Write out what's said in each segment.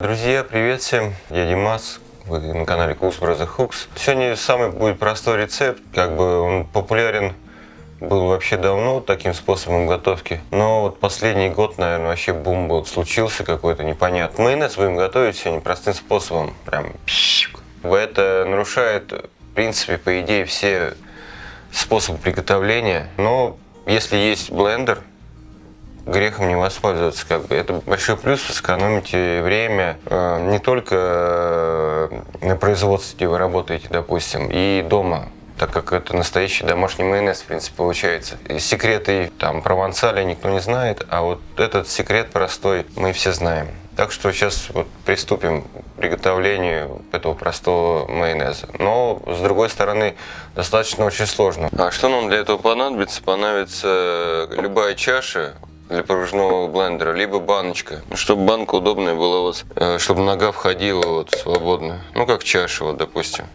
Друзья, привет всем, я Димас, вы на канале Cooks Brother Hooks. Сегодня самый будет простой рецепт, как бы он популярен был вообще давно таким способом готовки, но вот последний год, наверное, вообще бум был, случился какой-то непонятный. Майонез будем готовить сегодня простым способом, прям Это нарушает, в принципе, по идее, все способы приготовления, но если есть блендер, грехом не воспользоваться. Как бы. Это большой плюс, сэкономите время э, не только э, на производстве, где вы работаете, допустим, и дома так как это настоящий домашний майонез, в принципе, получается. И секреты там провансаля никто не знает, а вот этот секрет простой мы все знаем. Так что сейчас вот приступим к приготовлению этого простого майонеза. Но, с другой стороны, достаточно очень сложно. А что нам для этого понадобится? Понадобится любая чаша, для погружного блендера, либо баночка, чтобы банка удобная была у вас, э, чтобы нога входила вот свободно, ну как чаша вот допустим.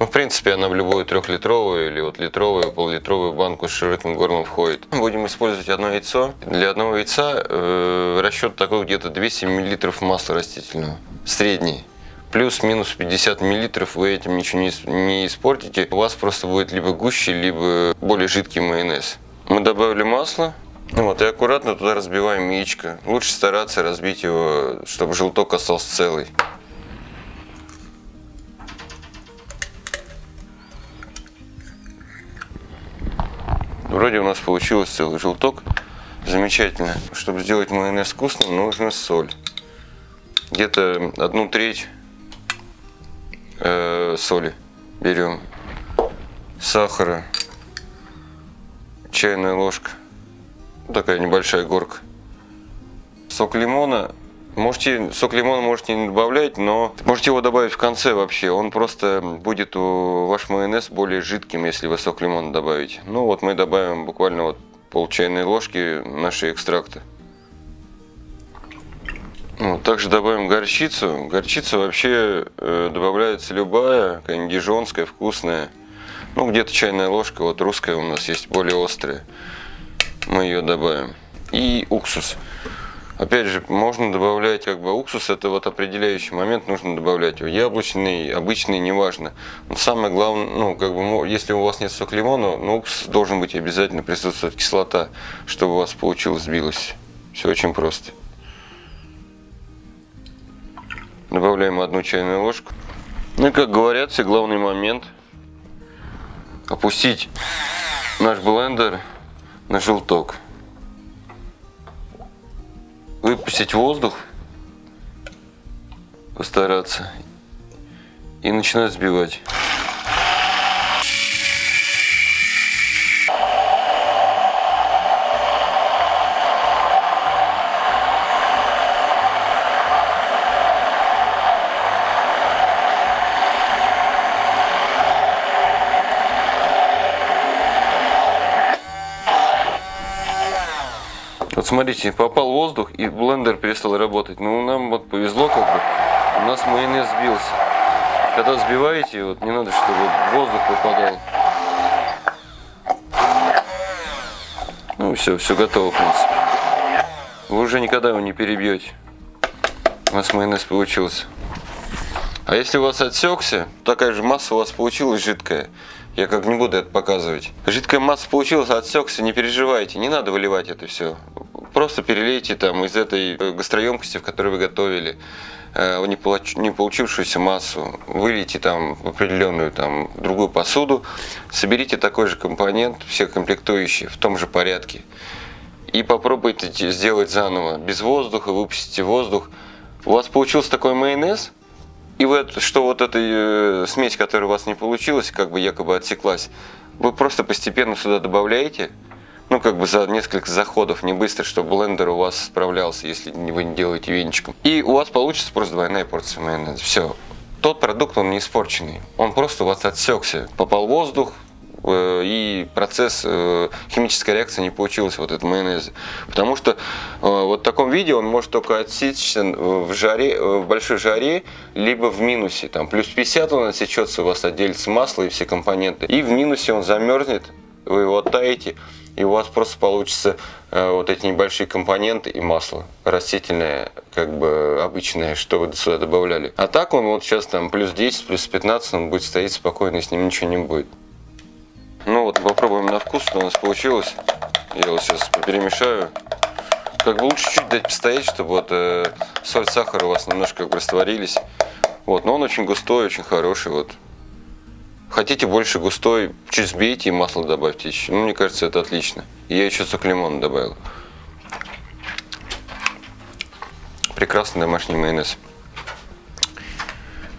Ну, в принципе, она в любую трехлитровую или вот литровую, поллитровую банку с широким горлом входит. Будем использовать одно яйцо. Для одного яйца э, расчет такой где-то 200 мл масла растительного, средний. Плюс-минус 50 мл вы этим ничего не, не испортите. У вас просто будет либо гуще, либо более жидкий майонез. Мы добавили масло, вот, и аккуратно туда разбиваем яичко. Лучше стараться разбить его, чтобы желток остался целый. Вроде у нас получилось целый желток. Замечательно. Чтобы сделать майонез вкусным, нужна соль. Где-то одну треть э, соли берем. Сахара. Чайная ложка такая небольшая горка. Сок лимона. Можете, сок лимона можете не добавлять, но можете его добавить в конце вообще. Он просто будет у ваш майонез более жидким, если вы сок лимона добавите. Ну вот мы добавим буквально вот пол чайной ложки нашей экстракта. Вот, также добавим горчицу. Горчица вообще э, добавляется любая, какая-нибудь вкусная. Ну, где-то чайная ложка, вот русская у нас есть, более острая мы ее добавим. И уксус. Опять же, можно добавлять как бы уксус, это вот определяющий момент, нужно добавлять его. Яблочный, обычный, неважно. Но самое главное, ну, как бы, если у вас нет сок лимона, ну, уксус должен быть обязательно присутствовать кислота, чтобы у вас получилось сбилось. Все очень просто. Добавляем одну чайную ложку. Ну и как говорят, все главный момент опустить наш блендер на желток. Выпустить воздух, постараться и начинать сбивать. Вот смотрите, попал воздух и блендер перестал работать. Ну, нам вот повезло как бы. У нас майонез сбился. Когда сбиваете, вот не надо, чтобы воздух попадал. Ну все, все готово, в принципе. Вы уже никогда его не перебьете. У нас майонез получился. А если у вас отсекся, такая же масса у вас получилась жидкая. Я как не буду это показывать. Жидкая масса получилась, отсекся, не переживайте, не надо выливать это все. Просто перелейте там из этой э, гастроемкости, в которой вы готовили, э, не, получ, не получившуюся массу, вылейте там в определенную там другую посуду, соберите такой же компонент, все комплектующие в том же порядке. И попробуйте сделать заново, без воздуха, выпустите воздух. У вас получился такой майонез, и вы, что вот эта э, смесь, которая у вас не получилась, как бы якобы отсеклась, вы просто постепенно сюда добавляете, ну, как бы за несколько заходов, не быстро, чтобы блендер у вас справлялся, если вы не делаете венчиком. И у вас получится просто двойная порция майонеза. Все. Тот продукт, он не испорченный. Он просто у вас отсекся. Попал воздух, э, и процесс, э, химическая реакция не получилась вот этот майонез. Потому что э, вот в таком виде он может только отсечься в, жаре, в большой жаре, либо в минусе. Там плюс 50 он отсечется, у вас отделится масло и все компоненты. И в минусе он замерзнет, вы его оттаете, и у вас просто получится э, вот эти небольшие компоненты и масло растительное, как бы обычное, что вы сюда добавляли. А так он вот сейчас там плюс 10, плюс 15, он будет стоять спокойно, и с ним ничего не будет. Ну вот попробуем на вкус, что у нас получилось. Я его сейчас перемешаю. Как бы лучше чуть дать постоять, чтобы вот э, соль, сахар у вас немножко растворились. Вот, но он очень густой, очень хороший. Вот. Хотите больше густой, чуть сбейте и масло добавьте еще. Ну, мне кажется, это отлично. Я еще сок лимона добавил. Прекрасный домашний майонез.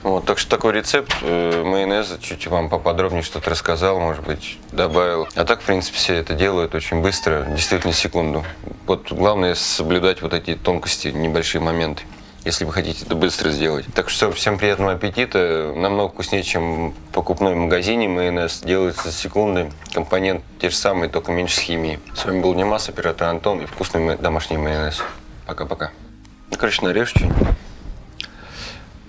Вот, так что такой рецепт э, майонеза, чуть вам поподробнее что-то рассказал, может быть, добавил. А так, в принципе, все это делают очень быстро, действительно секунду. Вот главное соблюдать вот эти тонкости, небольшие моменты, если вы хотите это быстро сделать. Так что всем приятного аппетита. Намного вкуснее, чем в покупной магазине майонез. Делается за секунды. Компонент те же самые, только меньше с химией. С вами был Димас, оператор Антон и вкусный ма- домашний майонез. Пока-пока. Ну, короче, нарежь что-нибудь.